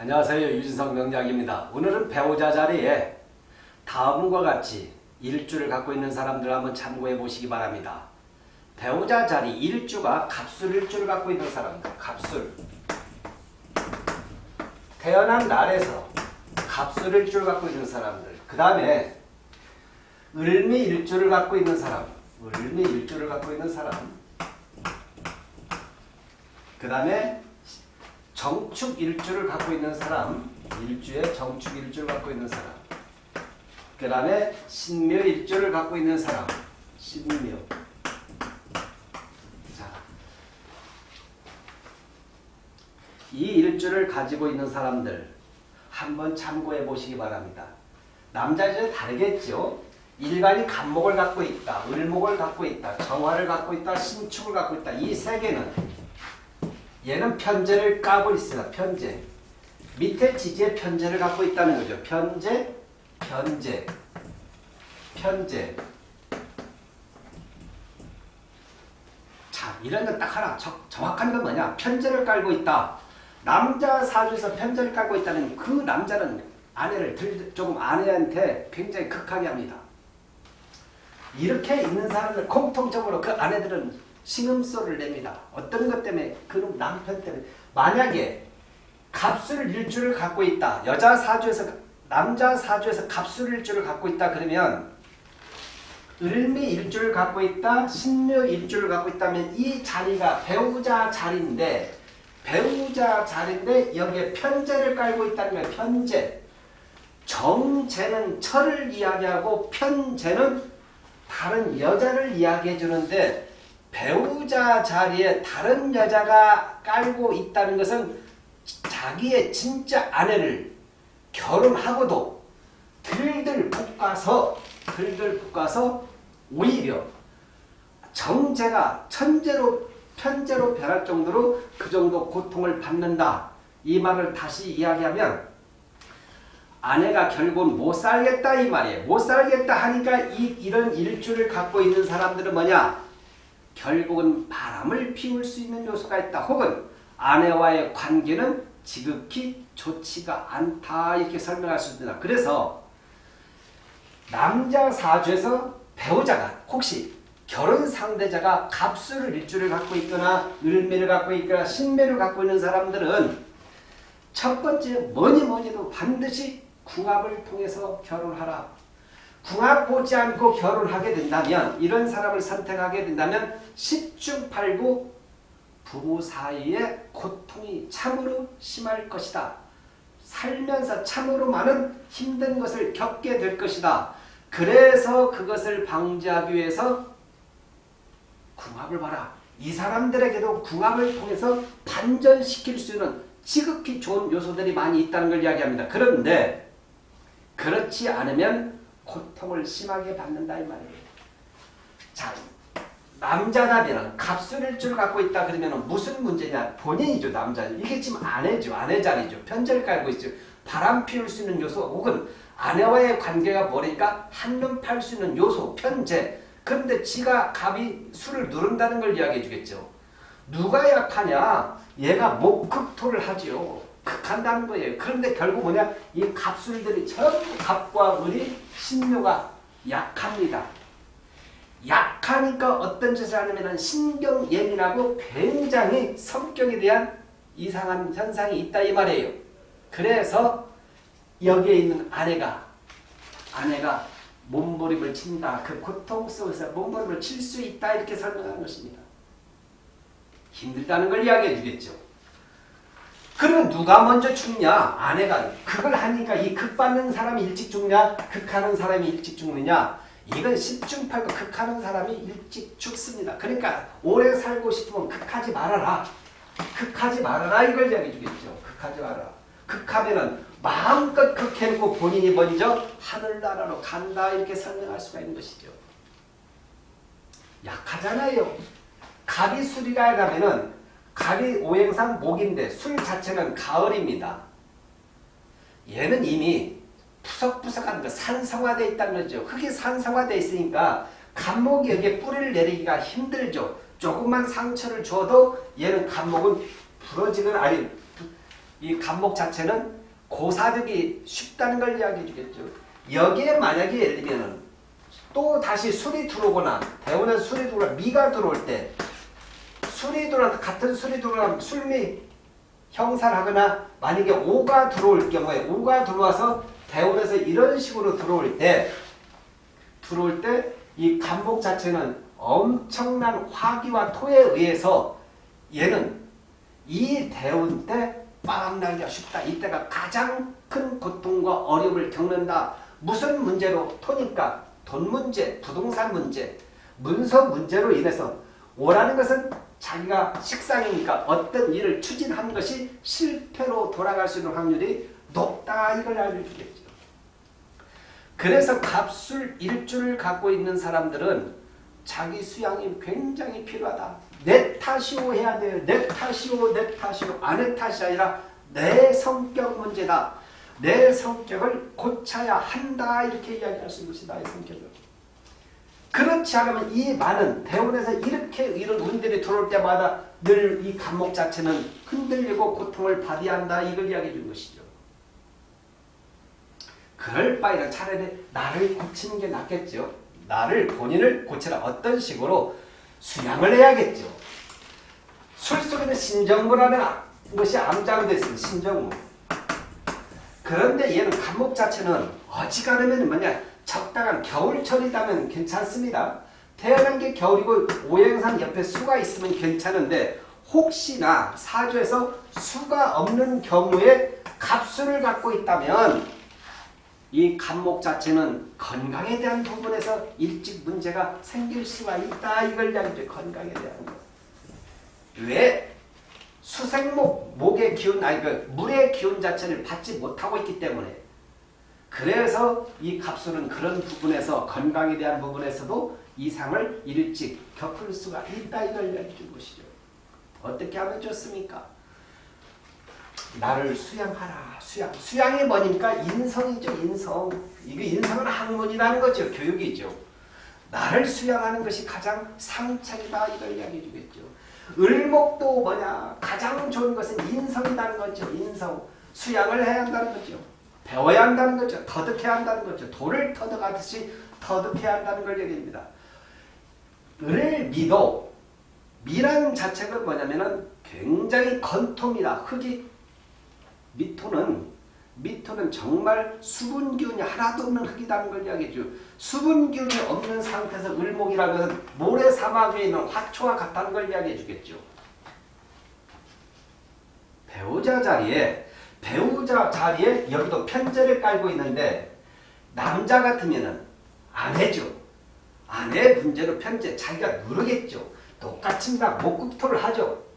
안녕하세요. 유진성 명작입니다. 오늘은 배우자 자리에 다음과 같이 일주를 갖고 있는 사람들 한번 참고해 보시기 바랍니다. 배우자 자리 일주가 갑술 일주를 갖고 있는 사람들 갑술 태어난 날에서 갑술 일주를 갖고 있는 사람들 그 다음에 을미 일주를 갖고 있는 사람 을미 일주를 갖고 있는 사람 그 다음에 정축 일주를 갖고 있는 사람 일주에 정축 일주를 갖고 있는 사람 그 다음에 신묘 일주를 갖고 있는 사람 신묘 자, 이 일주를 가지고 있는 사람들 한번 참고해 보시기 바랍니다. 남자들은 다르겠죠. 일간이 간목을 갖고 있다, 을목을 갖고 있다, 정화를 갖고 있다, 신축을 갖고 있다. 이 세 개는 얘는 편제를 까고 있습니다. 편제. 밑에 지지에 편제를 갖고 있다는 거죠. 편제, 편제, 편제. 자, 이런 거 딱 하나 정, 정확한 건 뭐냐? 편제를 깔고 있다. 남자 사주에서 편제를 깔고 있다는 그 남자는 아내를 들, 조금 아내한테 굉장히 극하게 합니다. 이렇게 있는 사람들 공통적으로 그 아내들은 신음소리를 냅니다. 어떤 것 때문에? 그 남편 때문에. 만약에 갑술 일주를 갖고 있다. 여자 사주에서 남자 사주에서 갑술 일주를 갖고 있다 그러면 을미 일주를 갖고 있다. 신묘 일주를 갖고 있다면 이 자리가 배우자 자리인데 배우자 자리인데 여기에 편제를 깔고 거예요. 편제. 정제는 철을 이야기하고 편제는 다른 여자를 이야기해 주는데 배우자 자리에 다른 여자가 깔고 있다는 것은 자기의 진짜 아내를 결혼하고도 들들 볶아서 들들 볶아서 오히려 정제가 천재로 편제로 변할 정도로 그 정도 고통을 받는다. 이 말을 다시 이야기하면 아내가 결국은 못 살겠다 이 말이에요. 못 살겠다 하니까 이, 이런 일주를 갖고 있는 사람들은 뭐냐? 결국은 바람을 피울 수 있는 요소가 있다. 혹은 아내와의 관계는 지극히 좋지가 않다. 이렇게 설명할 수 있습니다. 그래서 남자 사주에서 배우자가 혹시 결혼 상대자가 갑수를 일주를 갖고 있거나 을매를 갖고 있거나 신매를 갖고 있는 사람들은 첫 번째 뭐니 뭐니 도 반드시 궁합을 통해서 결혼하라. 궁합 보지 않고 결혼하게 된다면 이런 사람을 선택하게 된다면 10중 8구 부부 사이의 고통이 참으로 심할 것이다. 살면서 참으로 많은 힘든 것을 겪게 될 것이다. 그래서 그것을 방지하기 위해서 궁합을 봐라. 이 사람들에게도 궁합을 통해서 반전시킬 수 있는 지극히 좋은 요소들이 많이 있다는 걸 이야기합니다. 그런데 그렇지 않으면 고통을 심하게 받는다 이 말이에요. 자, 남자라면 갑술일주를 갖고 있다 그러면 무슨 문제냐? 본인이죠 남자. 이게 지금 아내죠. 아내 자리죠. 편제를 깔고 있죠. 바람 피울 수 있는 요소 혹은 아내와의 관계가 뭐니까 한눈 팔 수 있는 요소 편제. 그런데 지가 갑이 술을 누른다는 걸 이야기해 주겠죠. 누가 약하냐? 얘가 목극토를 하지요. 극한다는 거예요. 그런데 결국 뭐냐? 이 갑술들이 전부 갑과 을이 신묘가 약합니다. 약하니까 어떤 짓을 하냐면 신경 예민하고 굉장히 성격에 대한 이상한 현상이 있다 이 말이에요. 그래서 여기에 있는 아내가 아내가 몸부림을 친다. 그 고통 속에서 몸부림을 칠 수 있다 이렇게 설명하는 것입니다. 힘들다는 걸 이야기해 주겠죠. 그러면 누가 먼저 죽냐? 아내가. 그걸 하니까 이 극받는 사람이 일찍 죽냐? 극하는 사람이 일찍 죽느냐? 이건 10중 8구 극하는 사람이 일찍 죽습니다. 그러니까 오래 살고 싶으면 극하지 말아라. 극하지 말아라 이걸 이야기해 주겠죠. 극하지 말아라. 극하면은 마음껏 극해놓고 본인이 먼저 하늘나라로 간다 이렇게 설명할 수가 있는 것이죠. 약하잖아요. 갑이 술이라 가면은 갑이 오행상 목인데 술 자체는 가을입니다. 얘는 이미 푸석푸석한 거 산성화되어 있다는 거죠. 흙이 산성화되어 있으니까 간목이 여기에 뿌리를 내리기가 힘들죠. 조금만 상처를 줘도 얘는 간목은 부러지는 아니 이 간목 자체는 고사득이 쉽다는 걸 이야기해 주겠죠. 여기에 만약에 예를 들면 또 다시 술이 들어오거나 대우는 술이 들어오거나 미가 들어올 때 술이 들어와 같은 술이 들어오면 술미 형사를 하거나 만약에 오가 들어올 경우에 오가 들어와서 대원에서 이런 식으로 들어올 때 들어올 때이 간목 자체는 엄청난 화기와 토에 의해서 얘는 이 대운 때 빠방나기가 쉽다. 이때가 가장 큰 고통과 어려움을 겪는다. 무슨 문제로? 토니까 돈 문제, 부동산 문제, 문서 문제로 인해서 오라는 것은 자기가 식상이니까 어떤 일을 추진한 것이 실패로 돌아갈 수 있는 확률이 높다 이걸 알려주겠죠. 그래서 갑술 일주를 갖고 있는 사람들은 자기 수양이 굉장히 필요하다. 내 탓이오 해야 돼요. 내 탓이오 내 탓이오 아내 탓이 아니라 내 성격 문제다. 내 성격을 고쳐야 한다 이렇게 이야기할 수 있는 나의 성격을. 그렇지 않으면 이 많은 대원에서 이렇게 이런 운들이 들어올 때마다 늘 이 감목 자체는 흔들리고 고통을 받아야 한다 이걸 이야기해 준 것이죠. 그럴 바에는 차라리 나를 고치는 게 낫겠죠. 나를 본인을 고치라 어떤 식으로 수양을 해야겠죠. 술 속에는 신정무라는 것이 암장되어 있습니다. 신정무. 그런데 얘는 감목 자체는 어지간하면 뭐냐 적당한 겨울철이라면 괜찮습니다. 태어난 게 겨울이고 오행산 옆에 수가 있으면 괜찮은데 혹시나 사주에서 수가 없는 경우에 갑수를 갖고 있다면 이 간목 자체는 건강에 대한 부분에서 일찍 문제가 생길 수가 있다. 이걸 이야기죠. 건강에 대한 것. 왜? 수생목, 목의 기운, 아니 그 물의 기운 자체를 받지 못하고 있기 때문에 그래서 이 갑수는 그런 부분에서 건강에 대한 부분에서도 이상을 일찍 겪을 수가 있다. 이걸 이야기해 준 것이죠. 어떻게 하면 좋습니까? 나를 수양하라. 수양. 수양이 뭐니까 인성이죠. 인성. 이게 인성은 학문이라는 거죠. 교육이죠. 나를 수양하는 것이 가장 상책이다. 이걸 이야기해 주겠죠. 을목도 뭐냐. 가장 좋은 것은 인성이라는 거죠. 인성. 수양을 해야 한다는 거죠. 배워야 한다는 거죠. 터득해야 한다는 거죠. 돌을 터득하듯이 터득해야 한다는 걸 얘기합니다. 을 미도 미라는 자체가 뭐냐면은 굉장히 건토입니다. 흙이 미토는 미토는 정말 수분 기운이 하나도 없는 흙이라는 걸 이야기해줘. 수분 기운이 없는 상태에서 을목이라는 것은 모래 사막 위에 있는 화초와 같다는 걸 이야기해 주겠죠. 배우자 자리에 배우자 자리에 여기도 편제를 깔고 있는데 남자 같으면은 아내죠. 아내 문제로 편제 자기가 누르겠죠. 똑같습니다. 목국토를 하죠.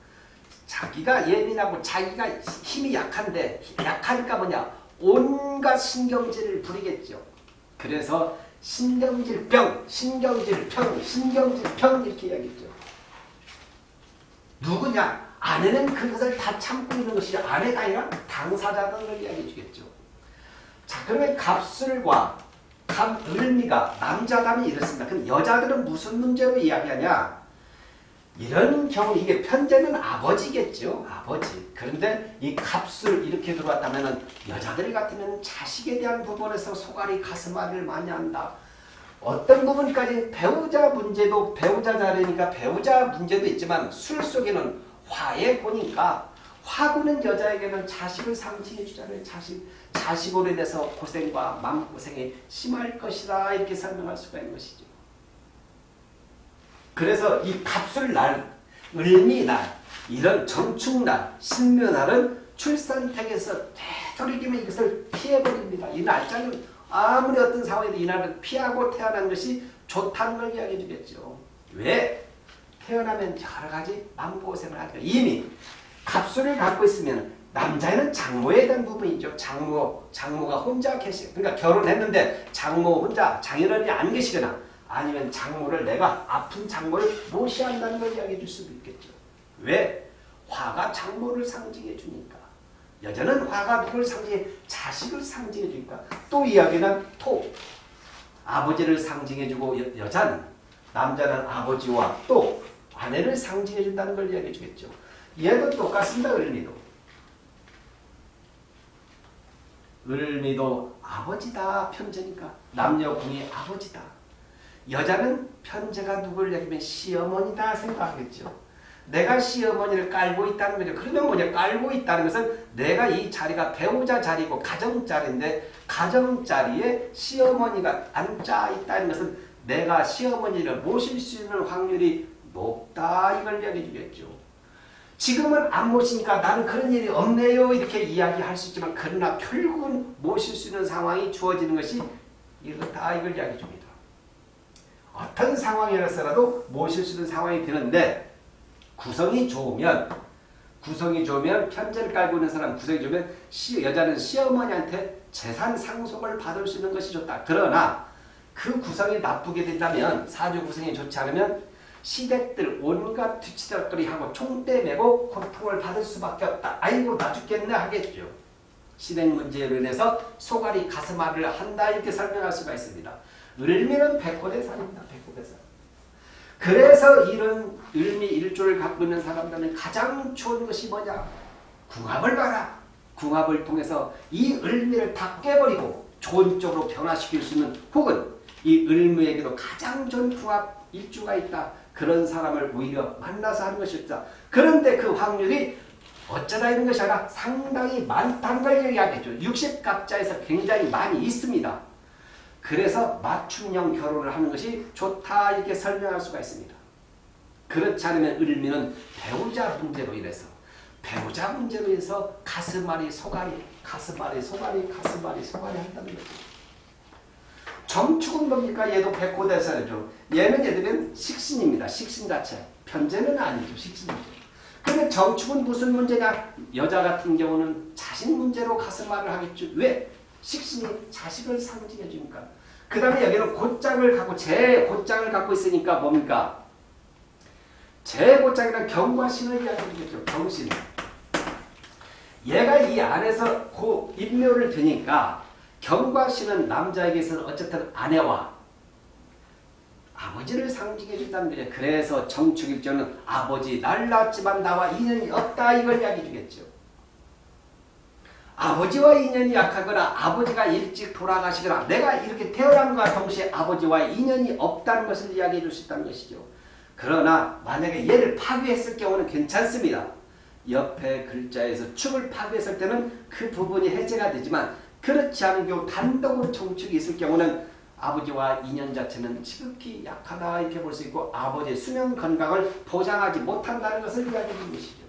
자기가 예민하고 자기가 힘이 약한데 약하니까 뭐냐 온갖 신경질을 부리겠죠. 그래서 신경질병, 신경질병, 신경질병 이렇게 이야기했죠. 누구냐? 아내는 그것을 다 참고 있는 것이 아내가 아니라 당사자라는 걸 이야기해 주겠죠. 자 그러면 갑술과 갑을미가 남자다면 이렇습니다. 그럼 여자들은 무슨 문제로 이야기하냐? 이런 경우 이게 편제는 아버지겠죠. 아버지. 그런데 이 값을 이렇게 들어왔다면 여자들 같으면 자식에 대한 부분에서 소갈이 가슴앓이를 많이 한다. 어떤 부분까지 배우자 문제도 배우자 자리니까 배우자 문제도 있지만 술 속에는 화에 보니까 화구는 여자에게는 자식을 상징해 주잖아요. 자식. 자식으로 인해서 고생과 마음고생이 심할 것이다. 이렇게 설명할 수가 있는 것이죠. 그래서 이 갑술날, 을미날, 이런 정축날, 신묘날은 출산택에서 되도록이면 이것을 피해버립니다. 이 날짜는 아무리 어떤 상황에도 이 날을 피하고 태어난 것이 좋다는 걸 이야기해 주겠죠. 왜? 태어나면 여러 가지 마음고생을 하니까 이미 갑술을 갖고 있으면 남자는 장모에 대한 부분이죠. 장모, 장모가 혼자 계시, 그러니까 결혼했는데 장모 혼자 장인어른이 안 계시거나 아니면 장모를 내가 아픈 장모를 모시한다는 걸 이야기해 줄 수도 있겠죠. 왜? 화가 장모를 상징해 주니까. 여자는 화가 누굴 상징해? 자식을 상징해 주니까. 또 이야기는 토. 아버지를 상징해 주고 여, 자는 남자는 아버지와 또 아내를 상징해 준다는 걸 이야기해 주겠죠. 얘도 똑같습니다. 을미도. 을미도 아버지다 편제니까 남녀 궁이 아버지다. 여자는 편제가 누구를 얘기하면 시어머니다 생각하겠죠. 내가 시어머니를 깔고 있다는 거죠. 그러면 뭐냐? 깔고 있다는 것은 내가 이 자리가 배우자 자리고 가정 자리인데 가정 자리에 시어머니가 앉아 있다는 것은 내가 시어머니를 모실 수 있는 확률이 높다 이걸 이야기해 주겠죠. 지금은 안 모시니까 나는 그런 일이 없네요 이렇게 이야기할 수 있지만 그러나 결국은 모실 수 있는 상황이 주어지는 것이 이렇다 이걸 이야기해 줍니다. 어떤 상황이라서라도 모실 수 있는 상황이 되는데 구성이 좋으면 구성이 좋으면 편제를 깔고 있는 사람 구성이 좋으면 시, 여자는 시어머니한테 재산 상속을 받을 수 있는 것이 좋다. 그러나 그 구성이 나쁘게 된다면 사주 구성이 좋지 않으면 시댁들 온갖 뒤치다거리하고 총대 메고 고통을 받을 수밖에 없다. 아이고 나 죽겠네 하겠죠. 시댁 문제로 인해서 소갈이 가슴앓이를 한다 이렇게 설명할 수가 있습니다. 을미는 백호대살입니다. 백호대살. 그래서 이런 을미 일조를 갖고 있는 사람들은 가장 좋은 것이 뭐냐? 궁합을 봐라. 궁합을 통해서 이 을미를 다 깨버리고 좋은 쪽으로 변화시킬 수 있는 혹은 이 을미에게도 가장 좋은 궁합 일주가 있다. 그런 사람을 오히려 만나서 하는 것이 없다. 그런데 그 확률이 어쩌다 이런 것이 아니라 상당히 많다는 걸 이야기하죠. 60갑자에서 굉장히 많이 있습니다. 그래서 맞춤형 결혼을 하는 것이 좋다 이렇게 설명할 수가 있습니다. 그렇지 않으면 을미는 배우자 문제로 인해서 배우자 문제로 인해서 가슴앓이 소갈이 가슴앓이 소갈이 가슴앓이 소갈이 한다는 거죠. 정축은 뭡니까? 얘도 백호대사죠. 얘는 얘들은 식신입니다. 식신 자체. 편제는 아니죠. 식신이죠. 근데 정축은 무슨 문제냐? 여자 같은 경우는 자식 문제로 가슴앓이를 하겠죠. 왜? 식신이 자식을 상징해 주니까. 그 다음에 여기는 곧장을 갖고 제 곧장을 갖고 있으니까 뭡니까? 제 곧장이란 경과 신을 이야기하겠죠. 경신. 얘가 이 안에서 고 인묘를 드니까 경과 신은 남자에게서는 어쨌든 아내와 아버지를 상징해 준다는 거죠. 그래서 정축일조는 아버지 날 낳았지만 나와 인연이 없다 이걸 이야기해 주겠죠. 아버지와 인연이 약하거나 아버지가 일찍 돌아가시거나 내가 이렇게 태어남과 동시에 아버지와 인연이 없다는 것을 이야기해 줄 수 있다는 것이죠. 그러나 만약에 얘를 파괴했을 경우는 괜찮습니다. 옆에 글자에서 축을 파괴했을 때는 그 부분이 해제가 되지만 그렇지 않은 경우 단독으로 정축이 있을 경우는 아버지와 인연 자체는 지극히 약하다 이렇게 볼 수 있고 아버지의 수명 건강을 보장하지 못한다는 것을 이야기해 주는 것이죠.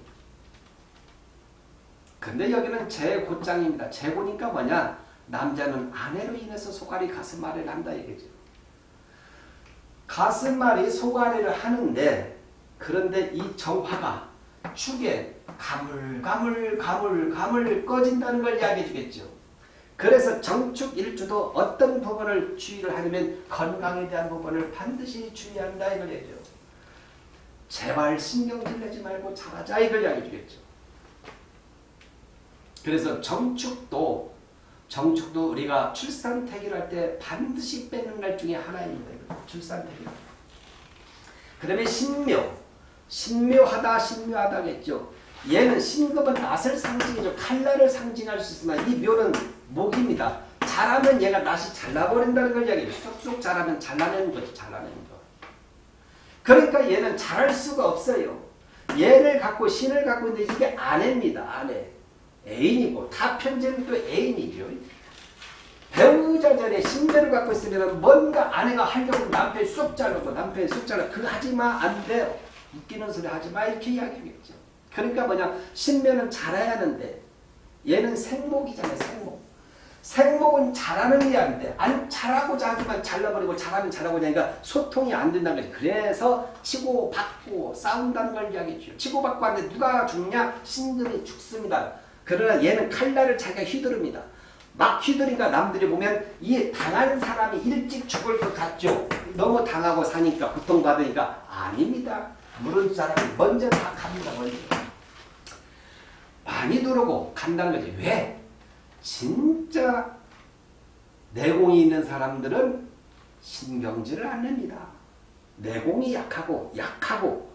근데 여기는 재고장입니다. 재고니까 뭐냐? 남자는 아내로 인해서 소갈이 가슴앓이를 한다 이거죠. 가슴앓이 소갈이를 하는데 그런데 이 정화가 축에 가물 가물 가물 가물 꺼진다는 걸 이야기해 주겠죠. 그래서 정축 일주도 어떤 부분을 주의를 하려면 건강에 대한 부분을 반드시 주의한다 이걸 얘기죠. 제발 신경질 내지 말고 잘하자 이걸 이야기해 주겠죠. 그래서 정축도 정축도 우리가 출산태기를 할 때 반드시 빼는 날 중에 하나입니다. 출산태기. 그 다음에 신묘. 신묘하다 신묘하다겠죠. 얘는 신금은 낫을 상징해줘. 칼날을 상징할 수 있으나 이 묘는 목입니다. 잘하면 얘가 낫이 잘라버린다는 걸 이야기해요. 쑥쑥 잘하면 잘라내는 거죠. 잘라내는 거. 그러니까 얘는 잘할 수가 없어요. 얘를 갖고 신을 갖고 있는데 이게 아내입니다. 아내. 애인이고 다 편제는 또 애인이죠. 배우자 전에 신대를 갖고 있으면 뭔가 아내가 하려고 남편 쑥 자르고 남편 쑥 자르고 그거 하지마 안 돼요. 웃기는 소리 하지마 이렇게 이야기하겠죠. 그러니까 뭐냐 신면은 잘해야 하는데 얘는 생목이잖아요. 생목. 생목은 잘하는 게 아닌데 안 잘하고자 하지만 잘라버리고 잘하면 잘하고 하니까 소통이 안 된다는 거죠. 그래서 치고받고 싸운다는 걸 이야기해줘요. 치고받고 하는데 누가 죽냐? 신금이 죽습니다. 그러나 얘는 칼날을 자기가 휘두릅니다. 막 휘두르니까 남들이 보면 이 당한 사람이 일찍 죽을 것 같죠. 너무 당하고 사니까 고통받으니까 아닙니다. 물은 사람이 먼저 다 갑니다. 먼저. 많이 두르고 간다는 거지. 왜? 진짜 내공이 있는 사람들은 신경질을 안 냅니다. 내공이 약하고 약하고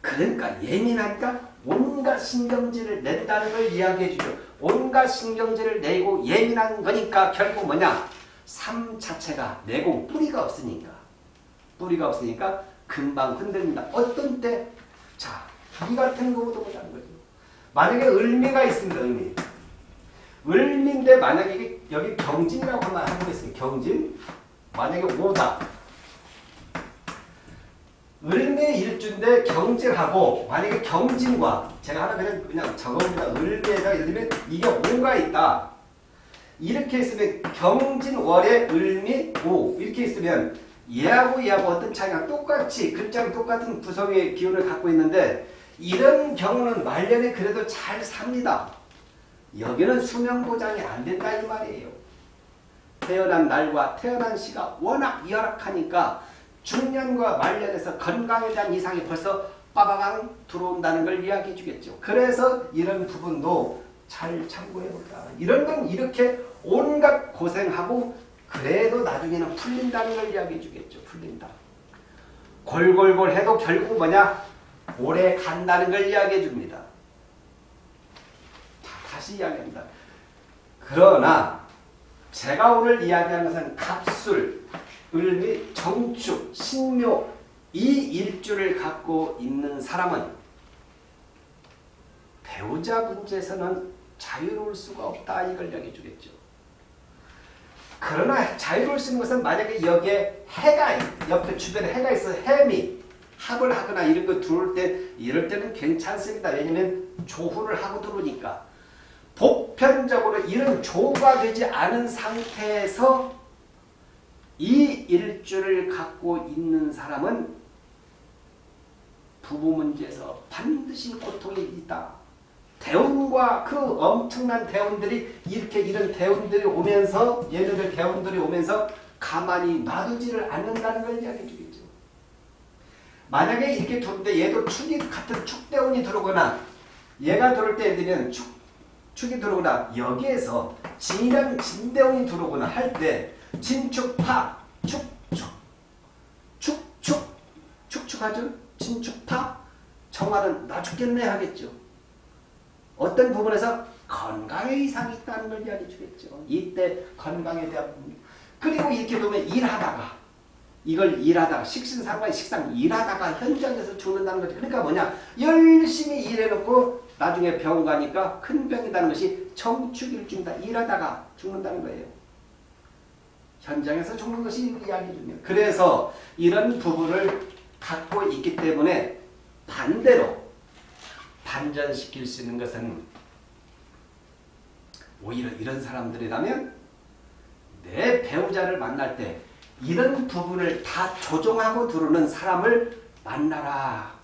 그러니까 예민하니까 온갖 신경질을 낸다는 걸 이야기해 주죠. 온갖 신경질을 내고 예민한 거니까 결국 뭐냐? 삶 자체가 내공 뿌리가 없으니까 뿌리가 없으니까 금방 흔들린다. 어떤 때? 자, 이 같은 경우도 보자는 거죠. 만약에 을미가 있습니다. 을미. 을미인데 만약에 여기 경진이라고 한번 해보겠습니다. 경진. 만약에 오다. 을미 일주인데 경진하고 만약에 경진과 제가 하나 그냥 그냥 적어봅니다. 을미에다 예를 들면 이게 오가 있다. 이렇게 있으면 경진월에 을미 오 이렇게 있으면 얘하고 얘하고 어떤 차이가 똑같이 글자는 똑같은 구성의 기운을 갖고 있는데 이런 경우는 말년에 그래도 잘 삽니다. 여기는 수명 보장이 안 된다 이 말이에요. 태어난 날과 태어난 시가 워낙 열악하니까 중년과 말년에서 건강에 대한 이상이 벌써 빠바방 들어온다는 걸 이야기해 주겠죠. 그래서 이런 부분도 잘 참고해 볼까. 이런 건 이렇게 온갖 고생하고 그래도 나중에는 풀린다는 걸 이야기해 주겠죠. 풀린다. 골골골 해도 결국 뭐냐? 오래 간다는 걸 이야기해 줍니다. 자, 다시 이야기합니다. 그러나 제가 오늘 이야기하는 것은 갑술, 을미, 정축, 신묘 이 일주를 갖고 있는 사람은 배우자 문제에서는 자유로울 수가 없다 이걸 이야기해 주겠죠. 그러나 자유로울 수 있는 것은 만약에 여기에 해가 옆에 주변에 해가 있어 해미 합을 하거나 이런 거 들어올 때 이럴 때는 괜찮습니다. 왜냐면 조후를 하고 들어오니까 보편적으로 이런 조가 되지 않은 상태에서 이 일주를 갖고 있는 사람은 부부 문제에서 반드시 고통이 있다. 대운과 그 엄청난 대운들이 이렇게 이런 대운들이 오면서 얘네들 대운들이 오면서 가만히 놔두지를 않는다는 걸 이야기해 주겠죠. 만약에 이렇게 들는데 얘도 축이 같은 축대운이 들어오거나 얘가 들어올 때 얘들은 축, 축이 들어오거나 여기에서 진이랑 진대운이 들어오거나 할 때 진축파 축축 축축 축축하죠. 진축파 정화는 나 죽겠네 하겠죠. 어떤 부분에서 건강에 이상이 있다는 걸 이야기해 주겠죠. 이때 건강에 대한 부분. 그리고 이렇게 보면 일하다가 이걸 일하다가 식신상과의 식상 일하다가 현장에서 죽는다는 거죠. 그러니까 뭐냐 열심히 일해놓고 나중에 병원 가니까 큰 병이라는 것이 청축일주입니다. 일하다가 죽는다는 거예요. 현장에서 죽는 것이 이야기 중이에요. 그래서 이런 부분을 갖고 있기 때문에 반대로 반전시킬 수 있는 것은 오히려 이런 사람들이라면 내 배우자를 만날 때 이런 부분을 다 조정하고 들어오는 사람을 만나라.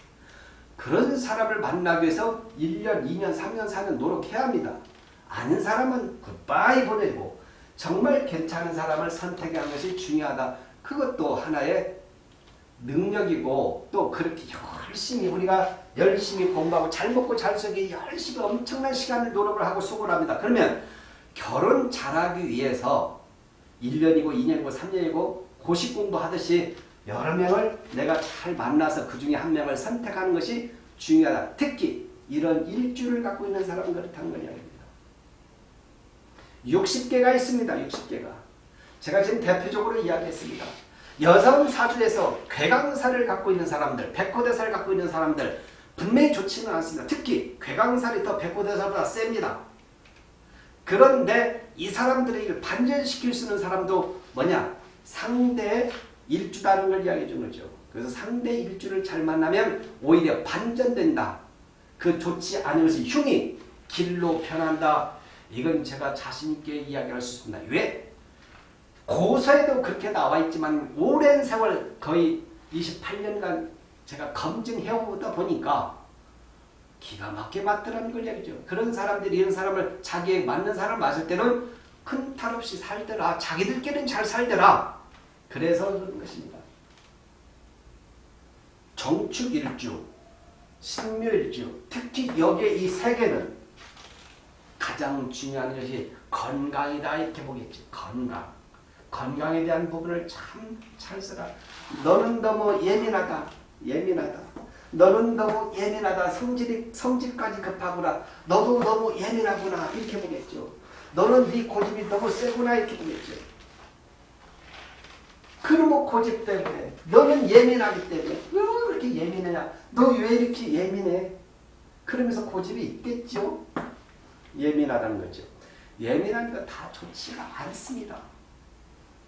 그런 사람을 만나기 위해서 1년, 2년, 3년, 4년 노력해야 합니다. 아는 사람은 굿바이 보내고 정말 괜찮은 사람을 선택하는 것이 중요하다. 그것도 하나의 능력이고 또 그렇게 열심히 우리가 열심히 공부하고 잘 먹고 잘 살기 열심히 엄청난 시간을 노력을 하고 수고를 합니다. 그러면 결혼 잘하기 위해서 1년이고 2년이고 3년이고 고시 공부하듯이 여러 명을 내가 잘 만나서 그 중에 한 명을 선택하는 것이 중요하다. 특히 이런 일주를 갖고 있는 사람은 그렇다는 걸 이야기합니다. 60개가 있습니다. 60개가. 제가 지금 대표적으로 이야기했습니다. 여성 사주에서 괴강사를 갖고 있는 사람들, 백호대사를 갖고 있는 사람들 분명히 좋지는 않습니다. 특히 괴강살이 더 백호대사보다 셉니다. 그런데 이 사람들을 반전시킬 수 있는 사람도 뭐냐? 상대 일주다는 걸 이야기해 주는 거죠. 그래서 상대 일주를 잘 만나면 오히려 반전된다. 그 좋지 않은 것이 흉이 길로 변한다. 이건 제가 자신있게 이야기할 수 있습니다. 왜? 고서에도 그렇게 나와 있지만 오랜 세월 거의 28년간 제가 검증해오다 보니까 기가 막히게 맞더라는 걸 얘기죠. 그런 사람들이 이런 사람을 자기에 맞는 사람 맞을 때는 큰 탈 없이 살더라. 자기들끼리는 잘 살더라. 그래서 그런 것입니다. 정축일주, 신묘일주, 특히 여기에 이 세 개는 가장 중요한 것이 건강이다 이렇게 보겠지. 건강. 건강에 대한 부분을 참잘 써라. 너는 너무 예민하다. 예민하다. 너는 너무 예민하다. 성질이 성질까지 급하구나. 너도 너무 예민하구나. 이렇게 보겠죠. 너는 네 고집이 너무 세구나 이렇게 보겠죠. 그놈의 고집 때문에 너는 예민하기 때문에 왜 그렇게 예민해야 너 왜 이렇게 예민해? 그러면서 고집이 있겠죠. 예민하다는 거죠. 예민한 거 다 좋지가 않습니다.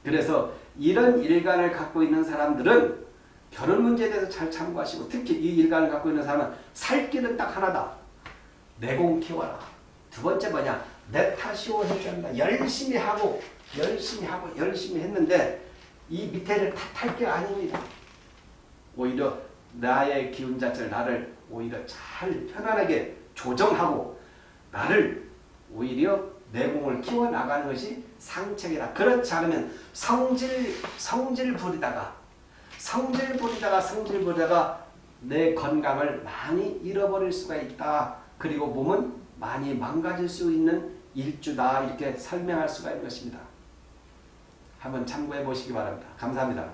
그래서 이런 일관을 갖고 있는 사람들은 결혼 문제에 대해서 잘 참고하시고 특히 이 일관을 갖고 있는 사람은 살 길은 딱 하나다. 내공 키워라. 두 번째 뭐냐? 내 탓이오 한다. 열심히 하고 열심히 하고 열심히 했는데 이 밑에를 탓할 게 아닙니다. 오히려 나의 기운 자체를 나를 오히려 잘 편안하게 조정하고 나를 오히려 내공을 키워나가는 것이 상책이다. 그렇지 않으면 성질 성질 부리다가 성질 부리다가 성질 부리다가 내 건강을 많이 잃어버릴 수가 있다. 그리고 몸은 많이 망가질 수 있는 일주다. 이렇게 설명할 수가 있는 것입니다. 한번 참고해 보시기 바랍니다. 감사합니다.